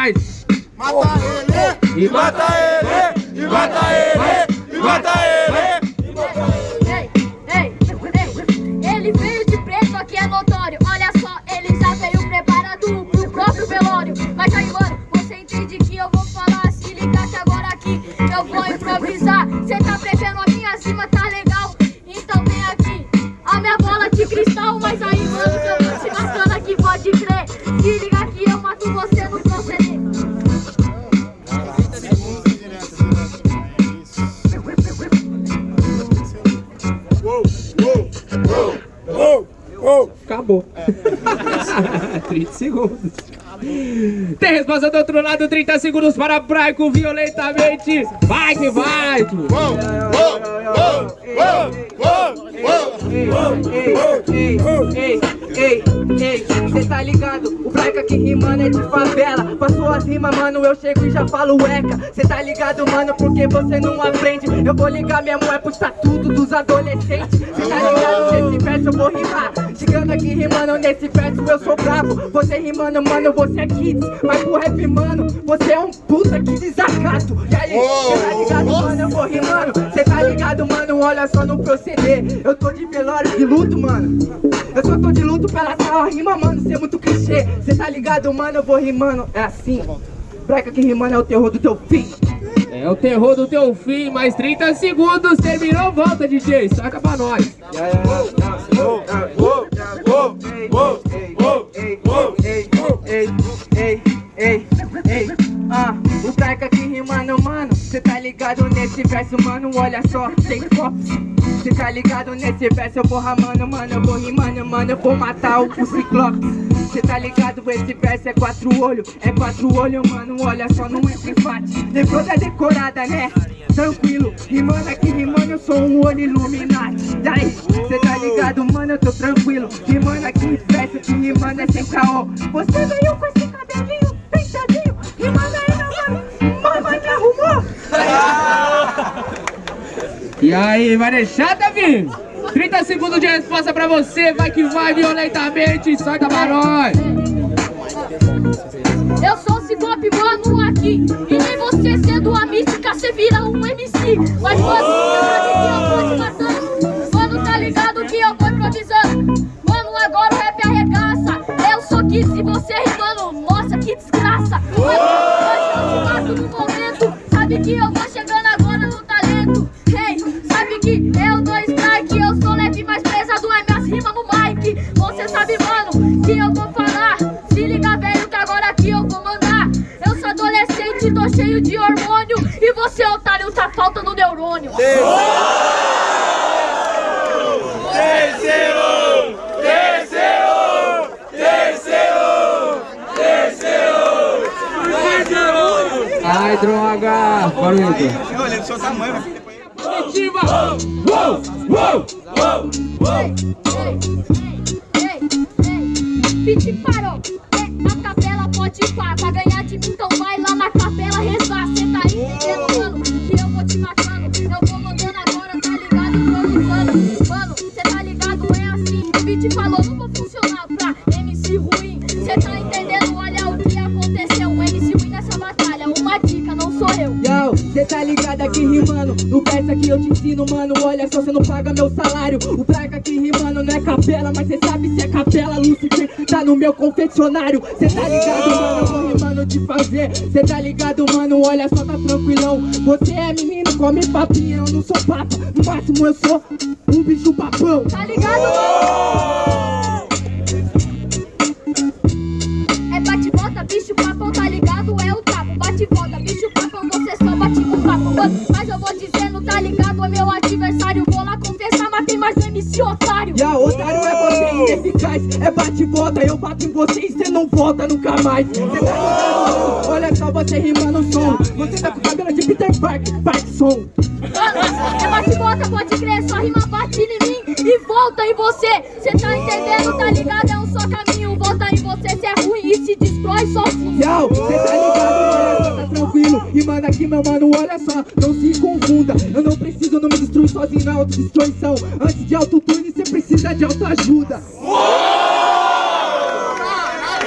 mais. Mata ele, e mata ele, e mata ele, e mata ele. Ei, ei, ei, ele veio de preto, aqui é notório. Olha só, ele já veio preparado pro próprio velório. Mas aí, mano, você entende que eu vou falar? Se liga que agora aqui eu vou improvisar. Cê tá prevendo a minha cima, tá legal? Então vem aqui a minha bola de cristal. Mas aí, mano, que eu vou te matando aqui, pode crer. Se liga Acabou. 30 segundos. Tem resposta do outro lado, 30 segundos para Braico violentamente. Vai que vai! Uou, uou, uou. Ei, ei, cê tá ligado? O Braika que rimando é de favela. Com as rimas, mano, eu chego e já falo eca. Cê tá ligado, mano, porque você não aprende. Eu vou ligar mesmo é pro estatuto dos adolescentes. Cê tá ligado? Nesse verso eu vou rimar. Chegando aqui rimando nesse verso eu sou bravo. Você rimando, mano, você é kids. Mas pro rap, mano, você é um puta que desacato. E aí, cê tá ligado, mano, eu vou rimando. Cê tá ligado, mano, olha só no proceder. Eu tô de velório de luto, mano. Eu só tô de luto pela sua rima, mano. Cê é muito clichê. Cê tá ligado, mano, eu vou rimando. É assim. Breca que rimando é o terror do teu fim. É o terror do teu fim, mais 30 segundos. Terminou, volta, DJ. Saca pra nós. Uou, uou, ligado nesse verso, mano, olha só, tem copos. Cê tá ligado nesse verso, eu vou ramando, mano, eu vou rimando, mano, eu vou matar o, o ciclope. Cê tá ligado, esse verso é quatro olhos, é quatro olhos, mano, olha só, não entra empate. Depois da decorada, né? Tranquilo, rimando aqui, rimando, eu sou um olho Illuminati. Daí, cê tá ligado, mano, eu tô tranquilo. Rimando aqui, verso que rimando é sem caô. Você veio com esse E aí, vai deixar, Davi? 30 segundos de resposta pra você. Vai que vai violentamente. Pra nós. Eu sou o Ciclope, mano, aqui E nem você sendo a mística, cê vira um MC Mas mano, sabe que eu vou te matando Mano, tá ligado que eu vou improvisando Mano, agora o rap arregaça Eu sou Kids e você rimando Nossa, que desgraça Mano, hoje eu te mato no momento Sabe que eu tô que eu vou falar Se liga, velho, que agora aqui eu vou mandar Eu sou adolescente, tô cheio de hormônio E você, otário, tá faltando neurônio Terceiro! Terceiro! Terceiro! Terceiro! Terceiro! Ai, droga. Eu olhei do seu tamanho, depois... Positiva. Uou! Uou! Uou! Uou! Pit parou, é, a capela pode ir pá Pra ganhar de mim, então vai lá na capela rezar Cê tá entendendo, mano, que eu vou te matando. Eu vou mandando agora, tá ligado, improvisando Mano, cê tá ligado, é assim O Pit falou, não vou funcionar pra MC ruim. Cê tá entendendo, olha o que aconteceu. MC ruim nessa batalha, uma dica, não sou eu. Yo, cê tá ligado aqui rimando No verso aqui eu te ensino, mano. Olha só, cê não paga meu salário. O Braga aqui rimando não é capela Mas cê sabe se é capela Lucifer tá no meu confeccionário Cê tá ligado, mano, eu vou rimando de fazer. Cê tá ligado, mano, olha só, tá tranquilão. Você é menino, come papinha. Eu não sou papa, no máximo eu sou um bicho papão. Tá ligado? É MC otário. E a otário é você ineficaz. É bate e volta, eu bato em você e cê não volta nunca mais. Cê tá ligado? Olha só você rimando o som. Você tá com cabelo de Peter Park, Parkinson Mano, é bate e volta, pode crer, sua rima bate em mim e volta em você. Cê tá entendendo, tá ligado? É um só caminho, volta em você. Se é ruim e se destrói sozinho Yo, cê tá ligado, E manda aqui, meu mano, olha só, não se confunda Eu não preciso, não me destruir sozinho na autodestruição Antes de autotune, cê precisa de autoajuda Uou!